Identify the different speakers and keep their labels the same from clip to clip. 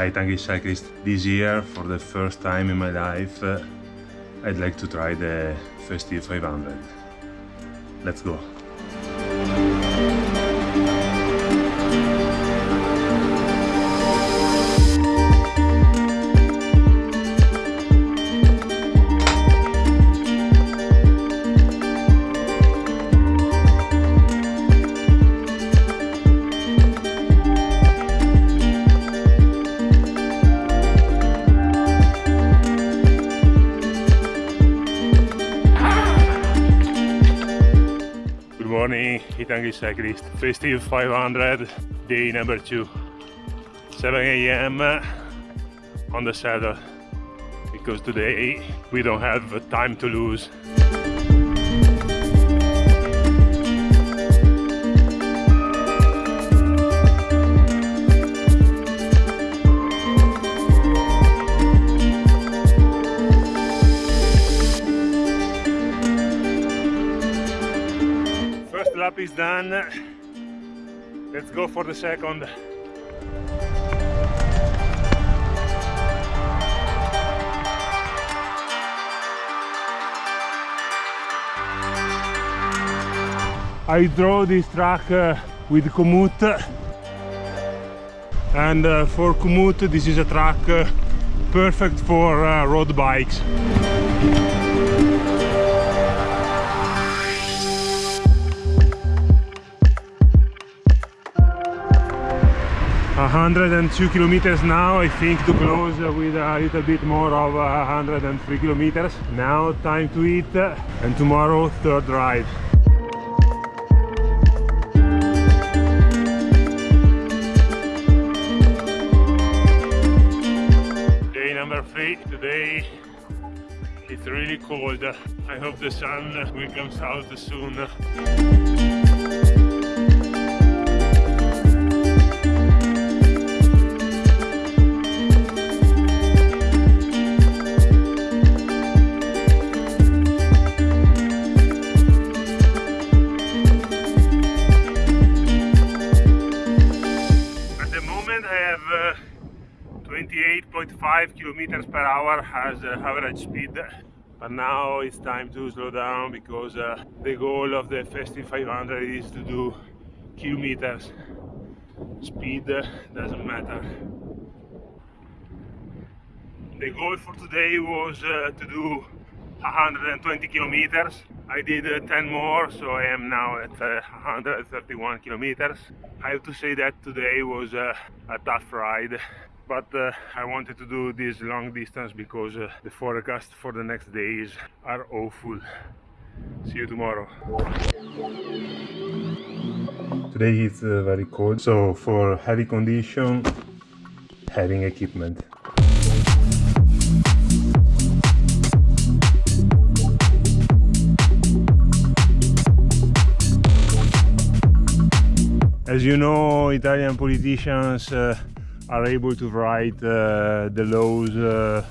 Speaker 1: Hi Tanguy Cyclist. This year, for the first time in my life, uh, I'd like to try the Festive 500. Let's go. Morning, Hitangi Cyclist. Festive 500, day number two. 7 a.m. Uh, on the saddle because today we don't have time to lose. Is done. Let's go for the second. I draw this track uh, with Komoot and uh, for Komoot this is a track uh, perfect for uh, road bikes. 102 kilometers now I think to close with a little bit more of 103 kilometers. Now time to eat uh, and tomorrow third ride day number three today. It's really cold. I hope the sun will come out soon 28.5 kilometers per hour as uh, average speed. But now it's time to slow down because uh, the goal of the Festive 500 is to do kilometers. Speed uh, doesn't matter. The goal for today was uh, to do 120 kilometers. I did uh, 10 more so I am now at uh, 131 kilometers. I have to say that today was uh, a tough ride but uh, I wanted to do this long distance because uh, the forecast for the next days are awful. See you tomorrow. Today it's uh, very cold so for heavy condition having equipment. As you know, Italian politicians uh, are able to write uh, the laws uh,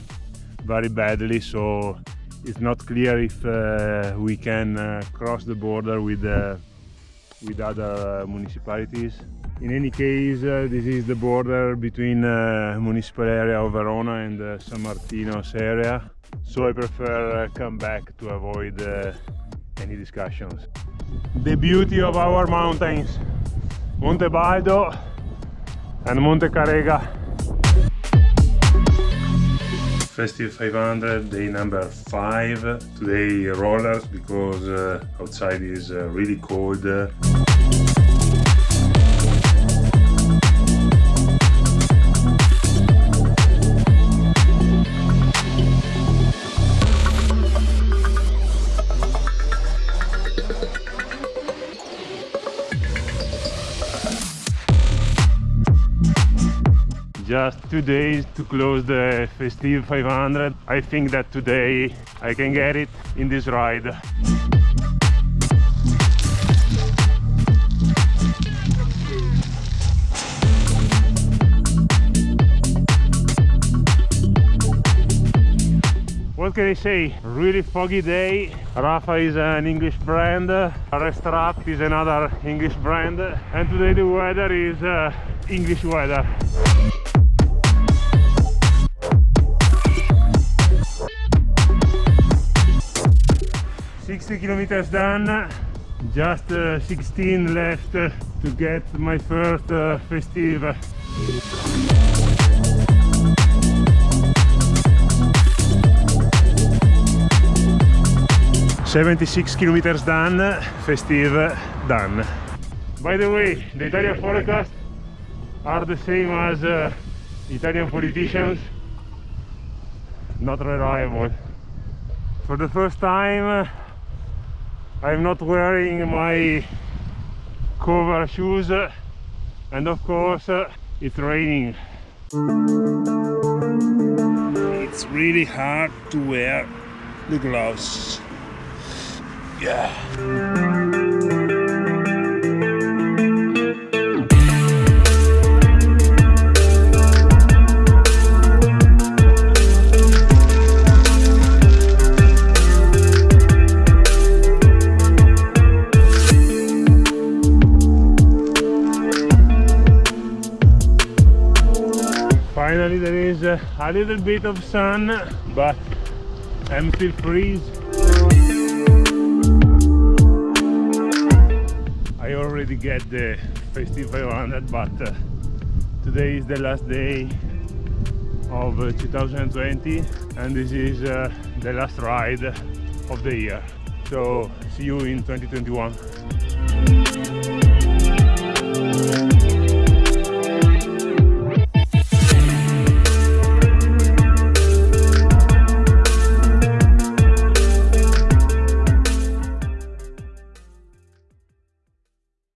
Speaker 1: very badly, so it's not clear if uh, we can cross the border with with other municipalities. In any case, uh, this is the border between uh, municipal area of Verona and uh, San Martino's area, so I prefer come back to avoid any discussions. The beauty of our mountains. Monte Baldo and Monte Carega. Festive 500, day number 5. Today rollers because uh, outside is uh, really cold. Just two days to close the festive 500 i think that today i can get it in this ride what can I say? Really foggy day. Rapha is an English brand, Restrap is another English brand, and today the weather is uh, English weather. 60 kilometers done just uh, 16 left to get my first uh, festive 76 kilometers done, festive done. By the way, the Italian forecast are the same as uh, Italian politicians, not reliable. For the first time, I'm not wearing my cover shoes and of course it's raining. It's really hard to wear the gloves. Yeah. Finally there is a little bit of sun, but I'm still freeze. I already get the Festive 500 but uh, today is the last day of uh, 2020 and this is uh, the last ride of the year so see you in 2021